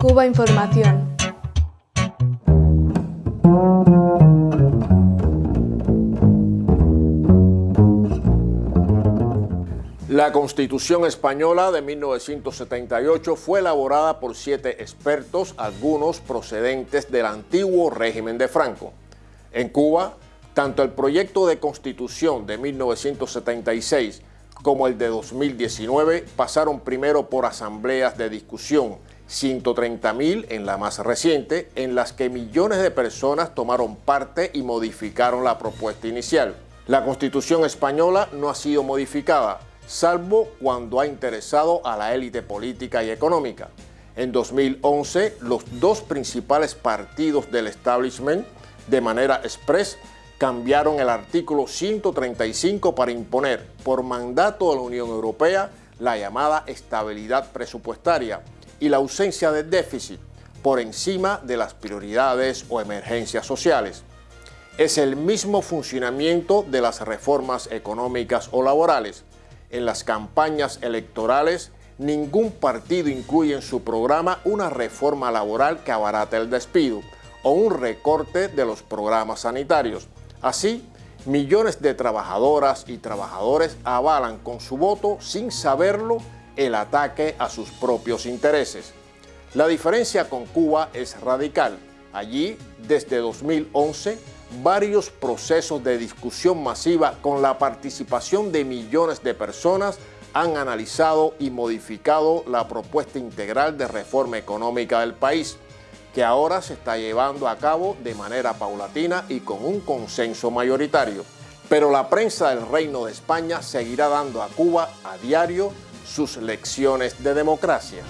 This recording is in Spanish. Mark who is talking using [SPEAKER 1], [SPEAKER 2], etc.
[SPEAKER 1] Cuba Información.
[SPEAKER 2] La Constitución Española de 1978 fue elaborada por siete expertos, algunos procedentes del antiguo régimen de Franco. En Cuba, tanto el proyecto de Constitución de 1976 como el de 2019 pasaron primero por asambleas de discusión, 130.000 en la más reciente, en las que millones de personas tomaron parte y modificaron la propuesta inicial. La Constitución española no ha sido modificada, salvo cuando ha interesado a la élite política y económica. En 2011, los dos principales partidos del establishment, de manera express, cambiaron el artículo 135 para imponer por mandato de la Unión Europea la llamada estabilidad presupuestaria y la ausencia de déficit por encima de las prioridades o emergencias sociales. Es el mismo funcionamiento de las reformas económicas o laborales, en las campañas electorales, ningún partido incluye en su programa una reforma laboral que abarate el despido o un recorte de los programas sanitarios. Así, millones de trabajadoras y trabajadores avalan con su voto, sin saberlo, el ataque a sus propios intereses. La diferencia con Cuba es radical. Allí, desde 2011, varios procesos de discusión masiva con la participación de millones de personas han analizado y modificado la propuesta integral de reforma económica del país, que ahora se está llevando a cabo de manera paulatina y con un consenso mayoritario. Pero la prensa del Reino de España seguirá dando a Cuba a diario sus lecciones de democracia.